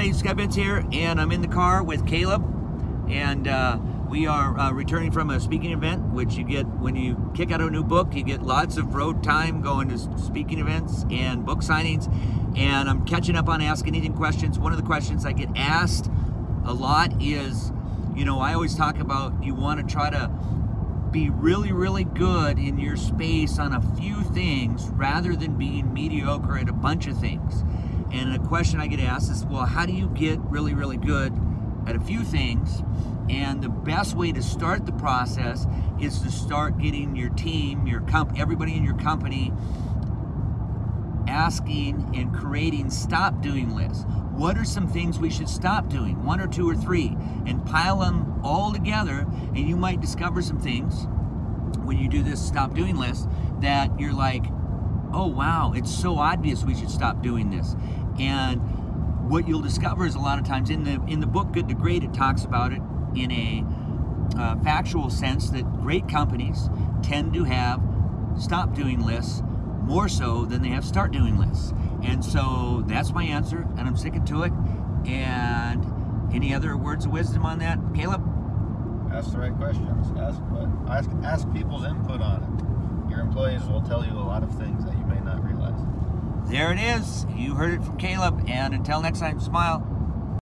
everybody, Vince here, and I'm in the car with Caleb, and uh, we are uh, returning from a speaking event, which you get when you kick out a new book. You get lots of road time going to speaking events and book signings, and I'm catching up on Ask Anything questions. One of the questions I get asked a lot is, you know, I always talk about you want to try to be really, really good in your space on a few things rather than being mediocre at a bunch of things. And a question I get asked is, well, how do you get really, really good at a few things? And the best way to start the process is to start getting your team, your comp, everybody in your company asking and creating stop doing lists. What are some things we should stop doing? One or two or three, and pile them all together, and you might discover some things when you do this stop doing list that you're like, oh wow, it's so obvious we should stop doing this. And what you'll discover is a lot of times in the in the book Good to Great, it talks about it in a uh, factual sense that great companies tend to have stop doing lists more so than they have start doing lists. And so that's my answer, and I'm sticking to it. And any other words of wisdom on that, Caleb? Ask the right questions. Ask ask ask people's input on it. Your employees will tell you a lot of things that you may. There it is. You heard it from Caleb. And until next time, smile.